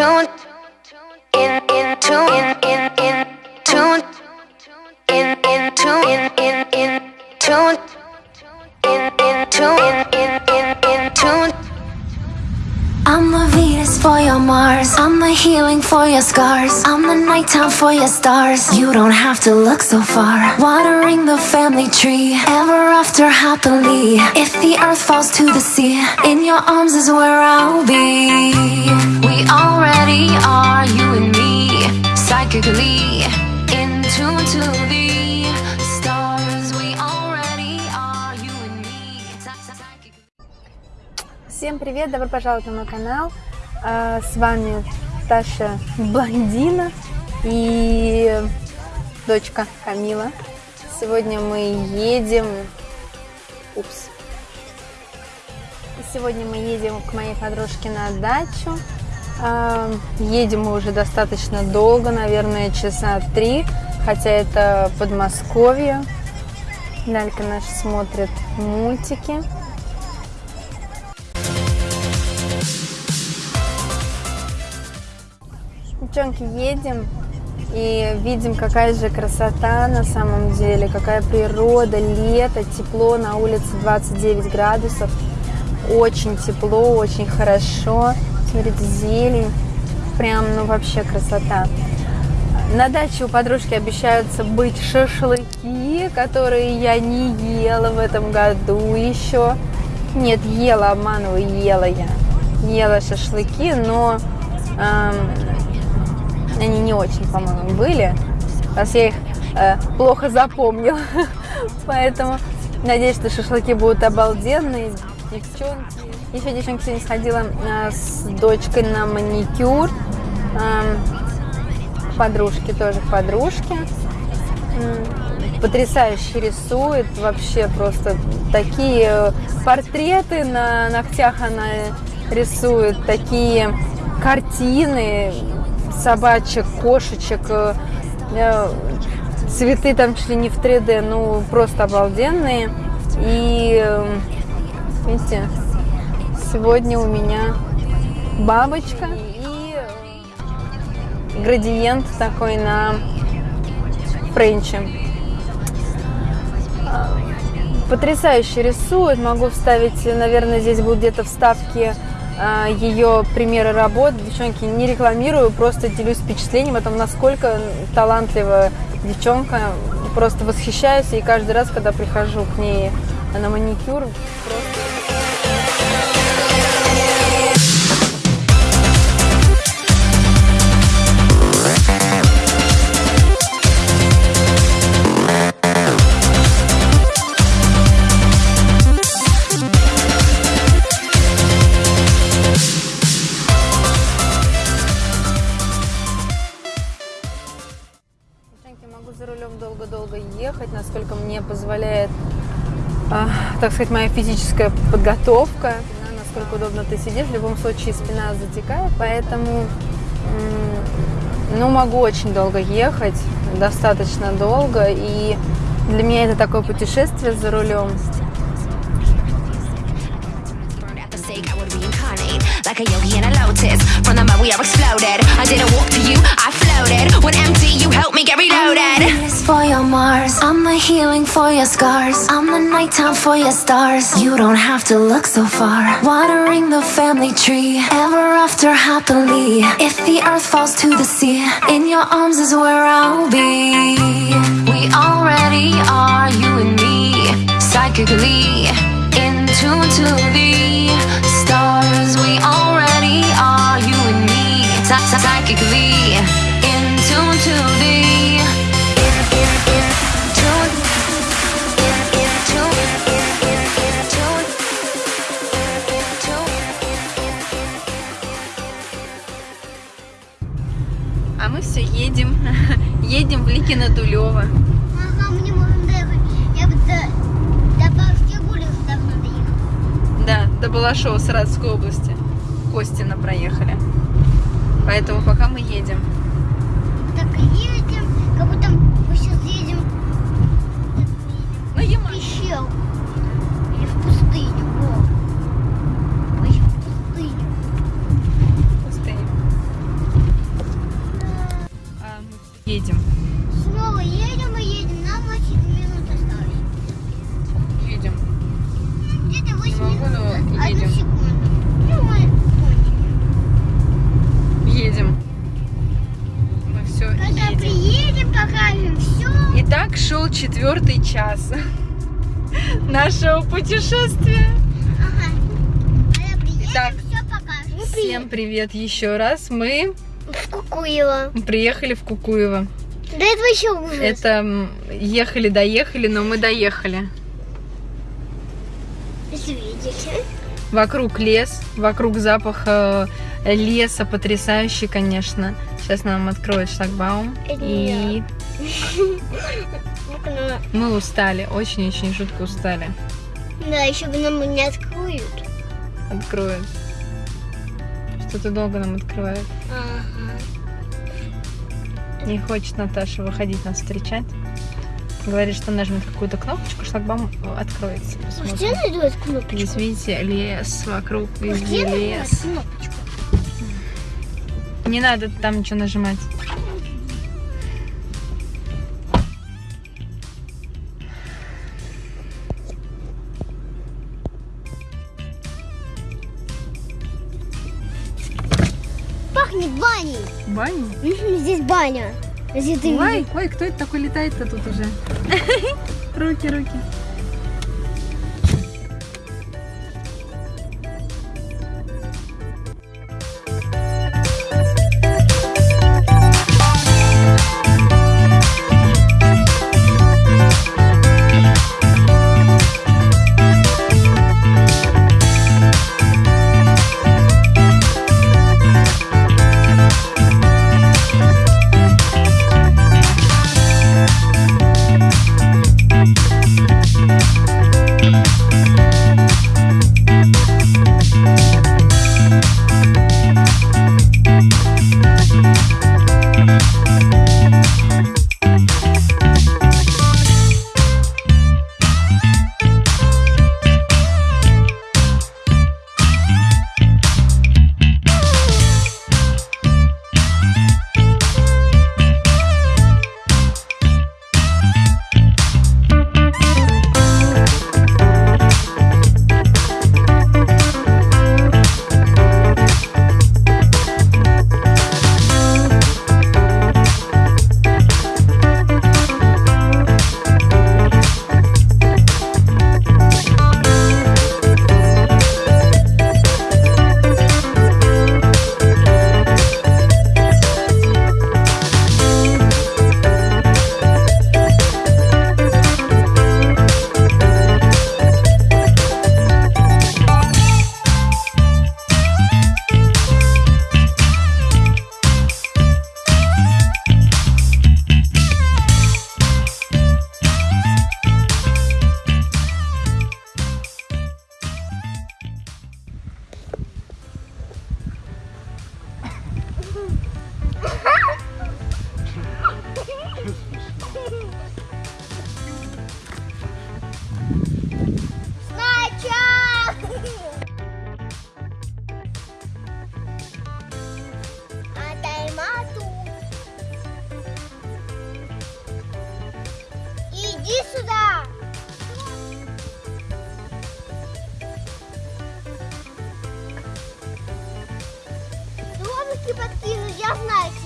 tuned in, in, tune. in. the healing for your scars. I'm the nighttime for your stars. You don't have to look so far. Watering the family tree, ever after happily. If the earth falls to the sea, in your arms is where I'll be. We already are, you and me, psychically in tune to the stars. We already are, you and me, psychically. Всем привет, добро пожаловать на мой канал. А, С вами Таша Блондина и дочка Камила. Сегодня мы едем... Упс. Сегодня мы едем к моей подружке на дачу. А, Едем мы уже достаточно долго, наверное, часа три, хотя это Подмосковье. Далька наша смотрит мультики. Девчонки, едем и видим, какая же красота на самом деле, какая природа, лето, тепло, на улице 29 градусов, очень тепло, очень хорошо, смотрите, зелень, прям, ну вообще красота. На даче у подружки обещаются быть шашлыки, которые я не ела в этом году еще. Нет, ела, обманываю, ела я. Ела шашлыки, но эм, не очень, по-моему, были. Раз я их э, плохо запомнила. Поэтому надеюсь, что шашлыки будут обалденные. Девчонки. Еще девчонки сегодня сходила э, с дочкой на маникюр. Эм, подружки тоже подружки. Потрясающе рисует. Вообще просто такие э, портреты на ногтях она рисует. Такие картины собачек, кошечек, э, э, цветы там чуть ли не в 3D, ну просто обалденные. И э, видите, сегодня у меня бабочка и градиент такой на френче. А, Потрясающе рисует. Могу вставить, наверное, здесь будут где-то вставки ее примеры работ. Девчонки, не рекламирую, просто делюсь впечатлением о том, насколько талантливая девчонка. Просто восхищаюсь и каждый раз, когда прихожу к ней на маникюр, просто... долго-долго ехать, насколько мне позволяет, а, так сказать, моя физическая подготовка, насколько удобно ты сидишь. В любом случае спина затекает, поэтому, ну, могу очень долго ехать, достаточно долго, и для меня это такое путешествие за рулем. Like a yogi in a lotus. From the mud, we are exploded. I didn't walk to you, I floated. When empty, you helped me get reloaded. I'm Venus for your Mars. I'm the healing for your scars. I'm the nighttime for your stars. You don't have to look so far. Watering the family tree, ever after happily. If the earth falls to the sea, in your arms is where I'll be. We already are, you and me, psychically in tune to the psy- psy- psychically in tune to the. in in in tune in in tune in in in tune in in tune А мы все едем, едем в Ликино Дулево. Ага, мне можно даже, я бы до, до Бабки давно доехала. Да, до Балашова Саратовской области. Костина проехали. Поэтому пока мы едем. Так едем, как будто мы сейчас едем, ну, едем. в пещеру. Или в пустыню. Во. Мы еще в пустыню. Пустыню. А, мы едем. Снова едем и едем. Нам 8 минут осталось. Едем. Где-то 8 минут. Одну секунду. Ну едем. Мы все Когда едем. приедем, покажем все. Итак, шел четвертый час нашего путешествия. Ага. Итак. Ну, всем привет еще раз. Мы в Кукуево. Приехали в Кукуево. Да это вообще ужас. Это ехали-доехали, но мы доехали. Видите? Вокруг лес, вокруг запах э, леса потрясающий, конечно. Сейчас нам откроют шлагбаум. И мы устали, очень-очень жутко устали. Да, еще бы нам не откроют. Откроют. Что-то долго нам открывают. Ага. Не хочет Наташа выходить нас встречать. Говорит, что нажмет какую-то кнопочку, шлагбаум откроется. Посмотрим. Где найду эту кнопочку? Здесь, видите, лес вокруг, Где везде лес. кнопочку? Не надо там ничего нажимать. Пахнет баней. Баня? Мгм, Здесь баня. Если ты Ой, ой, кто это такой летает-то тут уже? Руки, руки. Подкину, я знаю